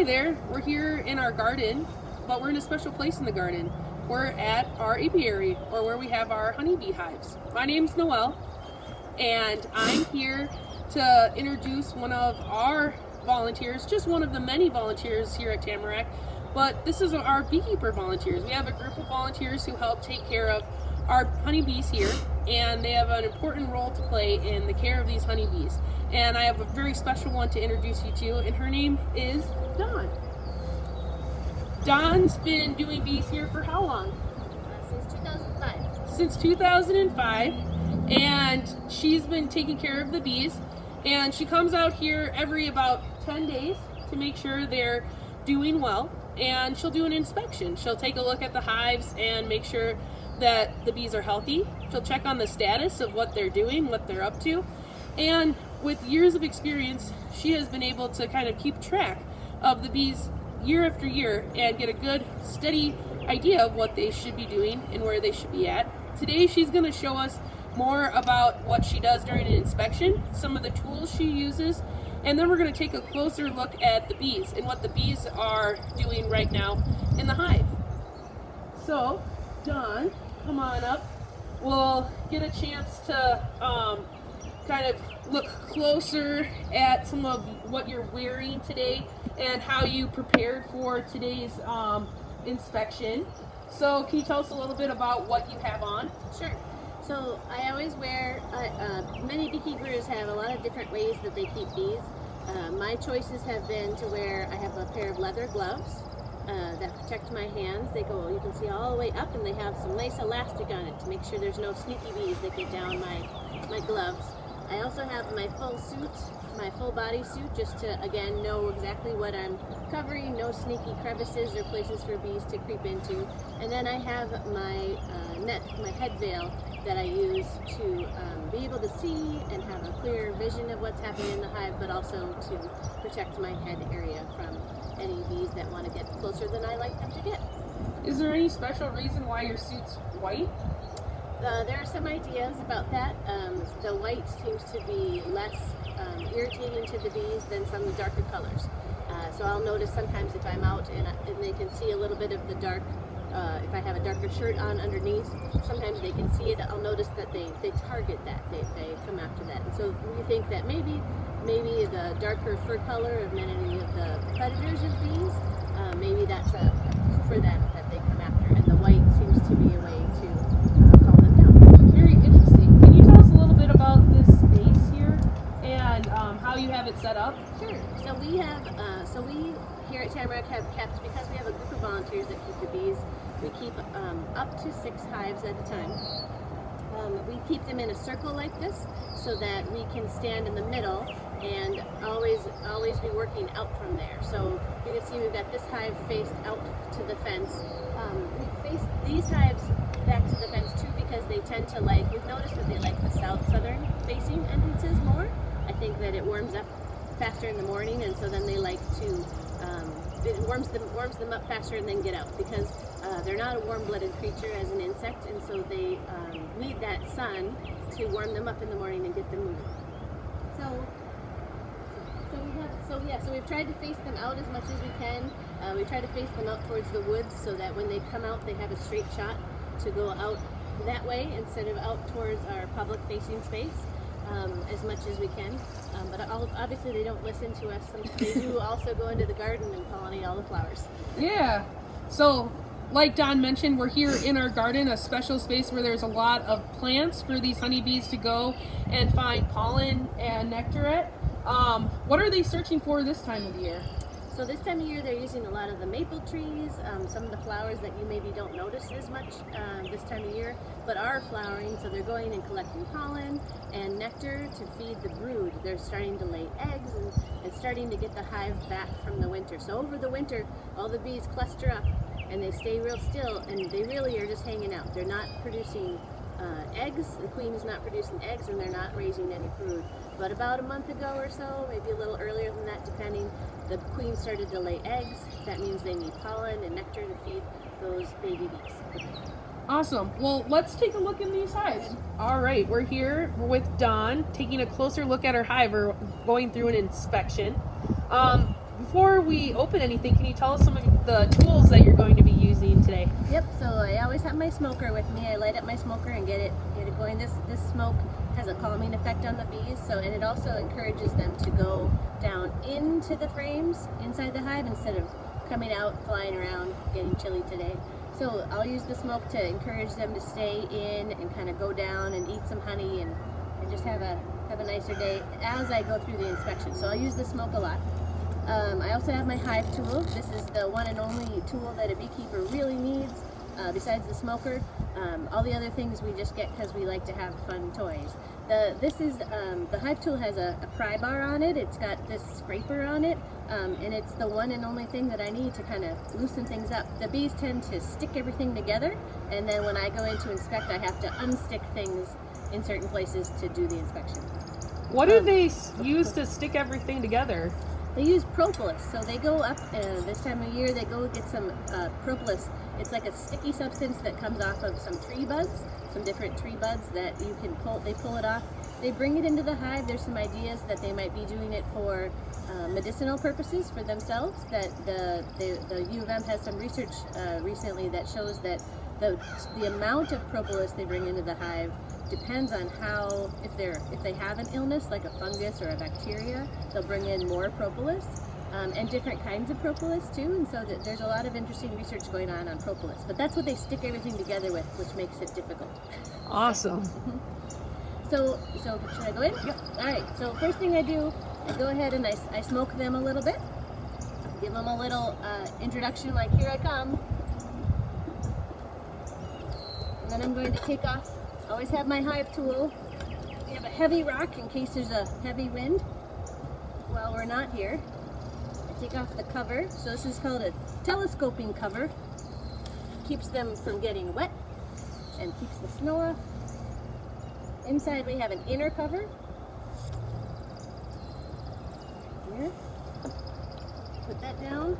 Hi there, we're here in our garden, but we're in a special place in the garden. We're at our apiary, or where we have our honeybee hives. My name's Noelle, and I'm here to introduce one of our volunteers, just one of the many volunteers here at Tamarack, but this is our beekeeper volunteers. We have a group of volunteers who help take care of our honeybees here, and they have an important role to play in the care of these honeybees. And I have a very special one to introduce you to, and her name is Dawn. Dawn's been doing bees here for how long? Uh, since 2005. Since 2005, and she's been taking care of the bees. And she comes out here every about 10 days to make sure they're doing well. And she'll do an inspection. She'll take a look at the hives and make sure that the bees are healthy. She'll check on the status of what they're doing, what they're up to. And with years of experience, she has been able to kind of keep track of the bees year after year and get a good, steady idea of what they should be doing and where they should be at. Today, she's going to show us more about what she does during an inspection, some of the tools she uses, and then we're going to take a closer look at the bees and what the bees are doing right now in the hive. So, Dawn, come on up. We'll get a chance to um, kind of look closer at some of what you're wearing today and how you prepared for today's um, inspection. So can you tell us a little bit about what you have on? Sure. So I always wear, uh, uh, many beekeepers have a lot of different ways that they keep bees. Uh, my choices have been to wear, I have a pair of leather gloves uh, that protect my hands. They go, you can see all the way up and they have some nice elastic on it to make sure there's no sneaky bees that get down my, my gloves. I also have my full suit, my full body suit, just to, again, know exactly what I'm covering, no sneaky crevices or places for bees to creep into. And then I have my uh, net, my head veil that I use to um, be able to see and have a clear vision of what's happening in the hive, but also to protect my head area from any bees that want to get closer than I like them to get. Is there any special reason why your suit's white? Uh, there are some ideas about that. Um, the white seems to be less um, irritating to the bees than some of the darker colors. Uh, so I'll notice sometimes if I'm out and, and, they can see a little bit of the dark, uh, if I have a darker shirt on underneath, sometimes they can see it. I'll notice that they, they target that, they, they come after that. And so we think that maybe maybe the darker fur color of many of the predators of bees, uh, maybe that's a, for them that they come after. And the white seems to be a way you have it set up? Sure. So we have, uh, so we here at Tamarack have kept, because we have a group of volunteers that keep the bees, we keep um, up to six hives at a time. Um, we keep them in a circle like this so that we can stand in the middle and always always be working out from there. So you can see we've got this hive faced out to the fence. Um, we face these hives back to the fence too because they tend to like, we've noticed that they like the south southern facing entrances more. I think that it warms up faster in the morning, and so then they like to, um, it warms them, warms them up faster and then get out because uh, they're not a warm-blooded creature as an insect, and so they um, need that sun to warm them up in the morning and get them moving. So, so we have, so yeah, so we've tried to face them out as much as we can. Uh, we try to face them out towards the woods so that when they come out, they have a straight shot to go out that way instead of out towards our public-facing space um, as much as we can. Um, but obviously they don't listen to us. They do also go into the garden and pollinate all the flowers. Yeah. So like Dawn mentioned, we're here in our garden, a special space where there's a lot of plants for these honeybees to go and find pollen and nectar at. Um, what are they searching for this time of year? So this time of year they're using a lot of the maple trees, um, some of the flowers that you maybe don't notice as much uh, this time of year, but are flowering. So they're going and collecting pollen and nectar to feed the brood. They're starting to lay eggs and, and starting to get the hive back from the winter. So over the winter, all the bees cluster up and they stay real still and they really are just hanging out. They're not producing uh, eggs. The queen is not producing eggs and they're not raising any brood. But about a month ago or so, maybe a little earlier than that depending, the queen started to lay eggs. That means they need pollen and nectar to feed those baby bees. Awesome. Well, let's take a look in these hives. All right, we're here with Dawn, taking a closer look at her hive. We're going through an inspection. Um, before we open anything, can you tell us some of the tools that you're going to be using today? Yep. So I always have my smoker with me. I light up my smoker and get it get it going. This this smoke has a calming effect on the bees. So and it also encourages them to go down into the frames inside the hive instead of coming out, flying around, getting chilly today. So I'll use the smoke to encourage them to stay in and kind of go down and eat some honey and, and just have a have a nicer day as I go through the inspection. So I'll use the smoke a lot. Um, I also have my hive tool. This is the one and only tool that a beekeeper really needs uh, besides the smoker. Um, all the other things we just get because we like to have fun toys. The, this is, um, the hive tool has a, a, pry bar on it. It's got this scraper on it. Um, and it's the one and only thing that I need to kind of loosen things up. The bees tend to stick everything together. And then when I go in to inspect, I have to unstick things in certain places to do the inspection. What do um, they use to stick everything together? They use propolis. So they go up uh, this time of year, they go get some uh, propolis. It's like a sticky substance that comes off of some tree buds, some different tree buds that you can pull, they pull it off. They bring it into the hive. There's some ideas that they might be doing it for uh, medicinal purposes for themselves. That the, the, the U of M has some research uh, recently that shows that the, the amount of propolis they bring into the hive depends on how if they're if they have an illness like a fungus or a bacteria they'll bring in more propolis um, and different kinds of propolis too and so th there's a lot of interesting research going on on propolis. But that's what they stick everything together with which makes it difficult. Awesome. So so should I go in? Yep. All right so first thing I do I go ahead and I, I smoke them a little bit. Give them a little uh, introduction like here I come. And then I'm going to take off Always have my hive tool. We have a heavy rock in case there's a heavy wind Well, we're not here. Take off the cover. So this is called a telescoping cover. Keeps them from getting wet and keeps the snow off. Inside we have an inner cover. Here. Put that down.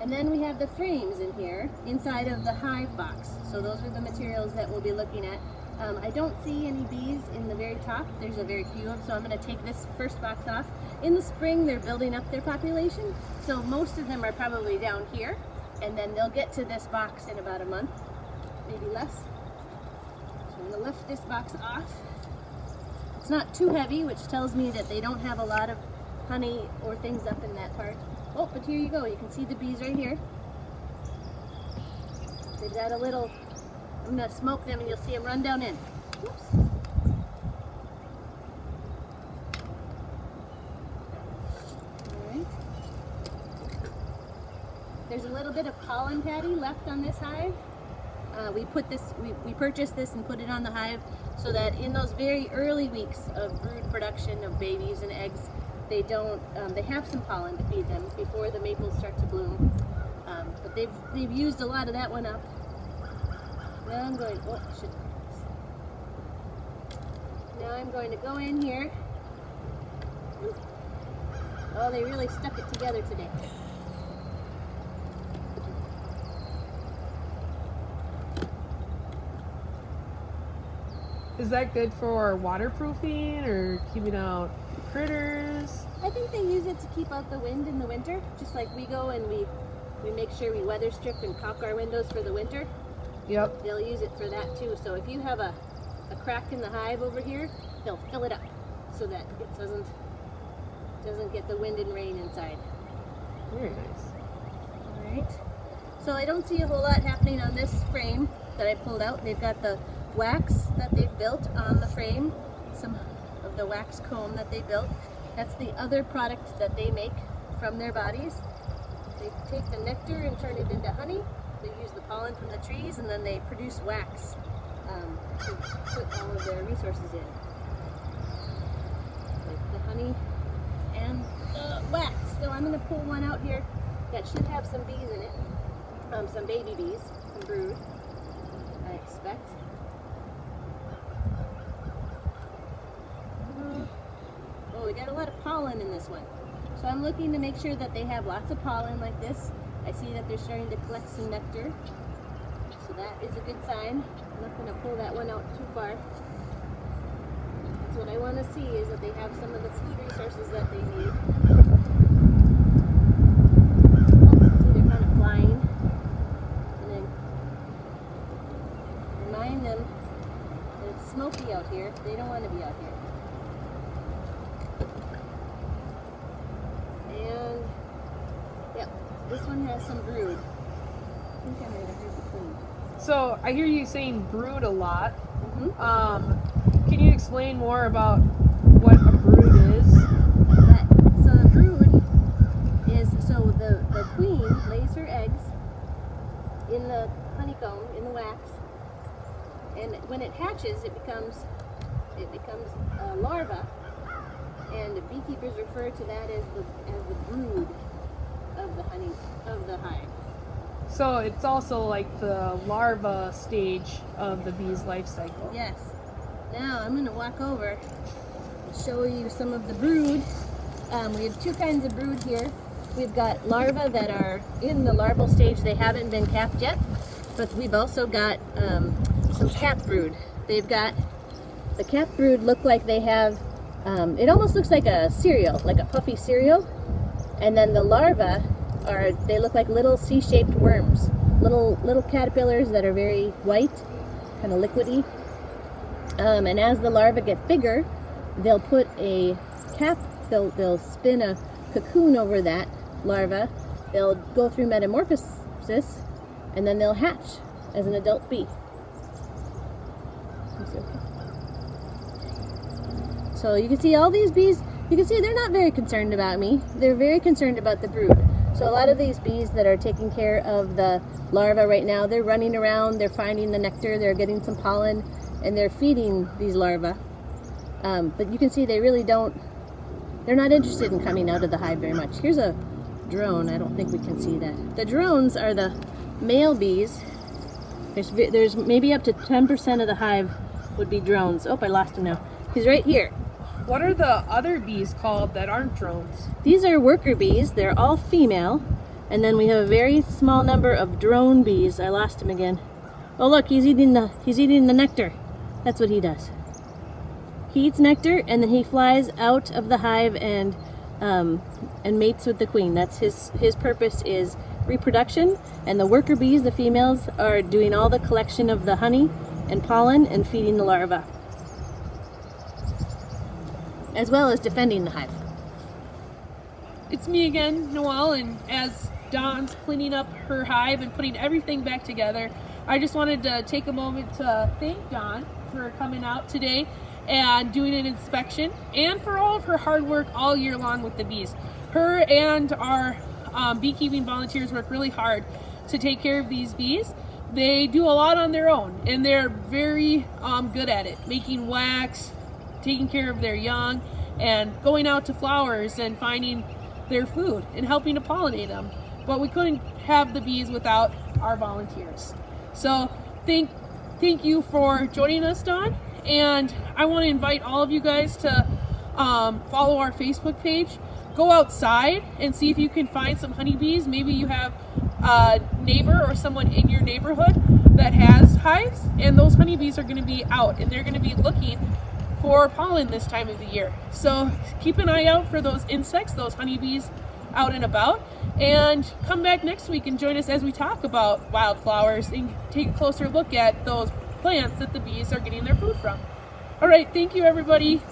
And then we have the frames in here inside of the hive box. So those are the materials that we'll be looking at. Um, I don't see any bees in the very top. There's a very few of them, so I'm going to take this first box off. In the spring, they're building up their population, so most of them are probably down here, and then they'll get to this box in about a month, maybe less. So I'm going to lift this box off. It's not too heavy, which tells me that they don't have a lot of honey or things up in that part. Oh, but here you go. You can see the bees right here. They've got a little, I'm to smoke them and you'll see them run down in. Oops. There's a little bit of pollen patty left on this hive. Uh, we put this, we, we purchased this and put it on the hive so that in those very early weeks of brood production of babies and eggs, they don't, um, they have some pollen to feed them before the maples start to bloom. Um, but they've, they've used a lot of that one up. Now I'm going, oh, should, now I'm going to go in here. Oh, they really stuck it together today. Is that good for waterproofing or keeping out critters? I think they use it to keep out the wind in the winter, just like we go and we we make sure we weather strip and caulk our windows for the winter. Yep. They'll use it for that too. So if you have a, a crack in the hive over here, they'll fill it up so that it doesn't doesn't get the wind and rain inside. Very nice. All right. So I don't see a whole lot happening on this frame that I pulled out. They've got the wax that they've built on the frame, some of the wax comb that they built. That's the other product that they make from their bodies. They take the nectar and turn it into honey. They use the pollen from the trees and then they produce wax um, to put all of their resources in. Like the honey and the wax. So I'm going to pull one out here that should have some bees in it. Um, some baby bees, some brood, I expect. Oh, we got a lot of pollen in this one. So I'm looking to make sure that they have lots of pollen like this. I see that they're starting to collect some nectar. So that is a good sign. I'm not going to pull that one out too far. What I want to see is that they have some of the food resources that they need. smoky out here. They don't want to be out here. This one has some brood. I think I have heard the. So I hear you saying brood a lot. Mm-hmm. Um, can you explain more about what a brood is? But, so the brood is so the, the queen lays her eggs in the honeycomb in the wax, and when it hatches, it becomes it becomes a larva, and the beekeepers refer to that as the as the brood of the honey of the hive. So it's also like the larva stage of the bee's life cycle. Yes. Now I'm going to walk over and show you some of the brood. Um, we have two kinds of brood here. We've got larvae that are in the larval stage. They haven't been capped yet. But we've also got um, some cap brood. They've got, the cap brood look like they have, um, it almost looks like a cereal, like a puffy cereal. And then the larvae are, they look like little C-shaped worms. Little, little caterpillars that are very white, kind of liquidy. Um, and as the larvae get bigger, they'll put a cap, they'll, they'll spin a cocoon over that larva. They'll go through metamorphosis and then they'll hatch as an adult bee. So you can see all these bees, you can see they're not very concerned about me. They're very concerned about the brood. So a lot of these bees that are taking care of the larvae right now, they're running around, they're finding the nectar, they're getting some pollen, and they're feeding these larvae. Um, but you can see they really don't, they're not interested in coming out of the hive very much. Here's a drone, I don't think we can see that. The drones are the male bees. There's, there's maybe up to 10% of the hive would be drones. Oh, I lost him now. He's right here. What are the other bees called that aren't drones? These are worker bees. They're all female. And then we have a very small number of drone bees. I lost him again. Oh look, he's eating the he's eating the nectar. That's what he does. He eats nectar and then he flies out of the hive and um, and mates with the queen. That's his his purpose is reproduction. And the worker bees, the females, are doing all the collection of the honey and pollen and feeding the larvae, as well as defending the hive. It's me again, Noelle, and as Dawn's cleaning up her hive and putting everything back together, I just wanted to take a moment to thank Dawn for coming out today and doing an inspection and for all of her hard work all year long with the bees. Her and our um, beekeeping volunteers work really hard to take care of these bees. They do a lot on their own and they're very um, good at it, making wax, taking care of their young, and going out to flowers and finding their food and helping to pollinate them. But we couldn't have the bees without our volunteers. So thank thank you for joining us, Dawn. And I want to invite all of you guys to um, follow our Facebook page. Go outside and see if you can find some honeybees. Maybe you have a neighbor or someone in your neighborhood that has hives, and those honeybees are going to be out and they're going to be looking for pollen this time of the year. So keep an eye out for those insects, those honeybees out and about. And come back next week and join us as we talk about wildflowers and take a closer look at those plants that the bees are getting their food from. All right, thank you everybody.